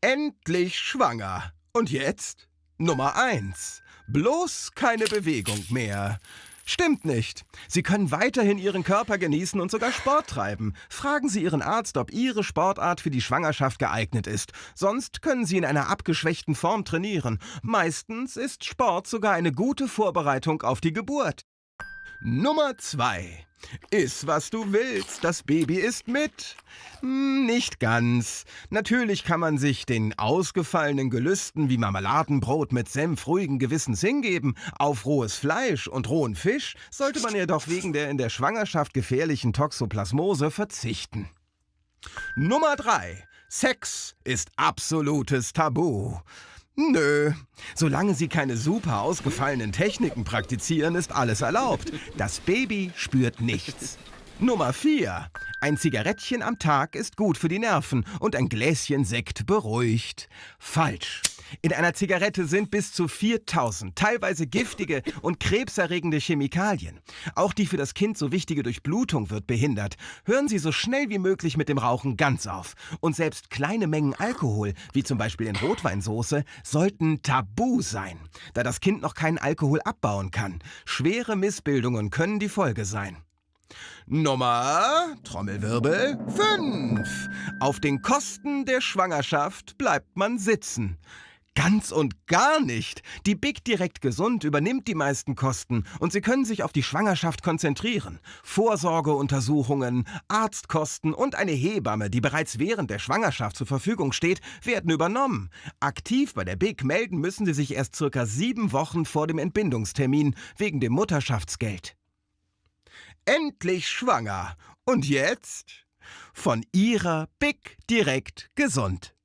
Endlich schwanger. Und jetzt? Nummer eins. Bloß keine Bewegung mehr. Stimmt nicht. Sie können weiterhin Ihren Körper genießen und sogar Sport treiben. Fragen Sie Ihren Arzt, ob Ihre Sportart für die Schwangerschaft geeignet ist. Sonst können Sie in einer abgeschwächten Form trainieren. Meistens ist Sport sogar eine gute Vorbereitung auf die Geburt. Nummer zwei. Iss, was du willst, das Baby ist mit. Hm, nicht ganz. Natürlich kann man sich den ausgefallenen Gelüsten wie Marmeladenbrot mit Senf ruhigen Gewissens hingeben. Auf rohes Fleisch und rohen Fisch sollte man jedoch wegen der in der Schwangerschaft gefährlichen Toxoplasmose verzichten. Nummer 3. Sex ist absolutes Tabu. Nö. Solange Sie keine super ausgefallenen Techniken praktizieren, ist alles erlaubt. Das Baby spürt nichts. Nummer 4. Ein Zigarettchen am Tag ist gut für die Nerven und ein Gläschen Sekt beruhigt. Falsch. In einer Zigarette sind bis zu 4000 teilweise giftige und krebserregende Chemikalien. Auch die für das Kind so wichtige Durchblutung wird behindert. Hören Sie so schnell wie möglich mit dem Rauchen ganz auf. Und selbst kleine Mengen Alkohol, wie zum Beispiel in Rotweinsoße, sollten tabu sein, da das Kind noch keinen Alkohol abbauen kann. Schwere Missbildungen können die Folge sein. Nummer, Trommelwirbel, 5. Auf den Kosten der Schwangerschaft bleibt man sitzen. Ganz und gar nicht. Die Big Direkt Gesund übernimmt die meisten Kosten und Sie können sich auf die Schwangerschaft konzentrieren. Vorsorgeuntersuchungen, Arztkosten und eine Hebamme, die bereits während der Schwangerschaft zur Verfügung steht, werden übernommen. Aktiv bei der Big melden müssen Sie sich erst circa sieben Wochen vor dem Entbindungstermin wegen dem Mutterschaftsgeld. Endlich schwanger. Und jetzt? Von Ihrer Big Direkt Gesund.